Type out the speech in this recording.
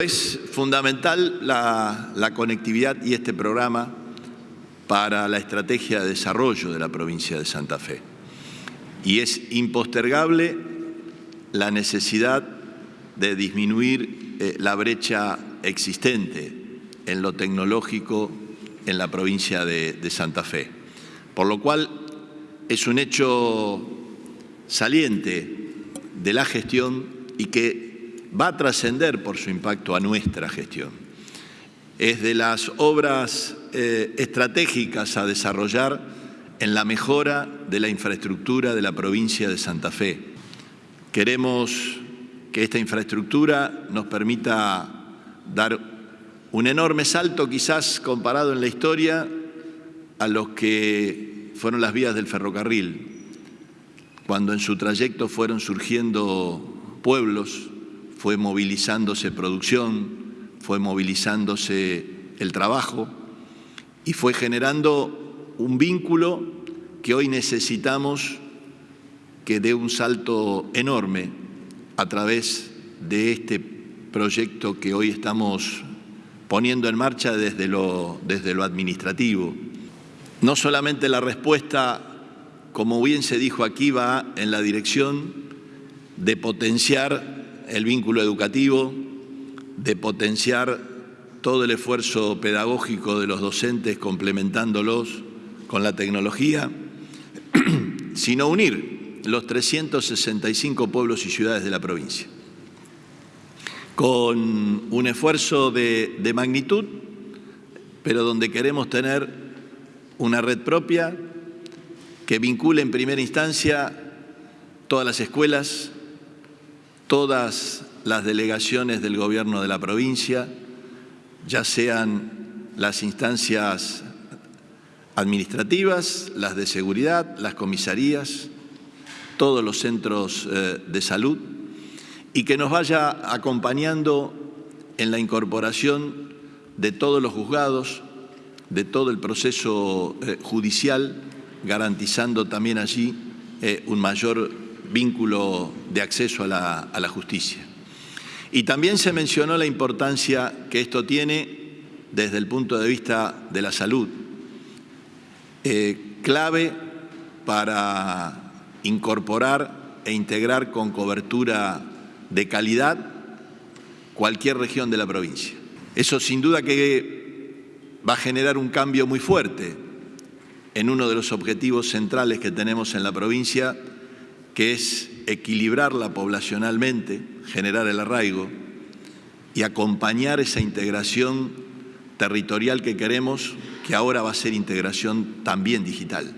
Es fundamental la, conectividad y este programa para la estrategia de desarrollo de la provincia de Santa Fe. Y es impostergable la necesidad de disminuir eh, la brecha existente en lo tecnológico en la provincia de Santa Fe. Por lo cual es un hecho saliente de la gestión y que va a trascender por su impacto a nuestra gestión. Es de las obras eh, estratégicas a desarrollar en la mejora de la infraestructura de la provincia de Santa Fe. Queremos que esta infraestructura nos permita dar un enorme salto, quizás comparado en la historia, a los que fueron las vías del ferrocarril, cuando en su trayecto fueron surgiendo pueblos, fue movilizándose producción, fue movilizándose el trabajo y fue generando un vínculo que hoy necesitamos que dé un salto enorme a través de este proyecto que hoy estamos poniendo en marcha desde lo, desde lo administrativo. No solamente la respuesta, como bien se dijo aquí, va en la dirección de potenciar el vínculo educativo, de potenciar todo el esfuerzo pedagógico de los docentes complementándolos con la tecnología, sino unir los 365 pueblos y ciudades de la provincia. Con un esfuerzo de, de magnitud, pero donde queremos tener una red propia que vincule en primera instancia todas las escuelas, todas las delegaciones del gobierno de la provincia, ya sean las instancias administrativas, las de seguridad, las comisarías, todos los centros eh, de salud, y que nos vaya acompañando en la incorporación de todos los juzgados, de todo el proceso eh, judicial, garantizando también allí eh, un mayor vínculo de acceso a la, justicia. Y también se mencionó la importancia que esto tiene desde el punto de vista de la salud, eh, clave para incorporar e integrar con cobertura de calidad cualquier región de la provincia. Eso sin duda que va a generar un cambio muy fuerte en uno de los objetivos centrales que tenemos en la provincia, que es equilibrarla poblacionalmente, generar el arraigo y acompañar esa integración territorial que queremos, que ahora va a ser integración también digital.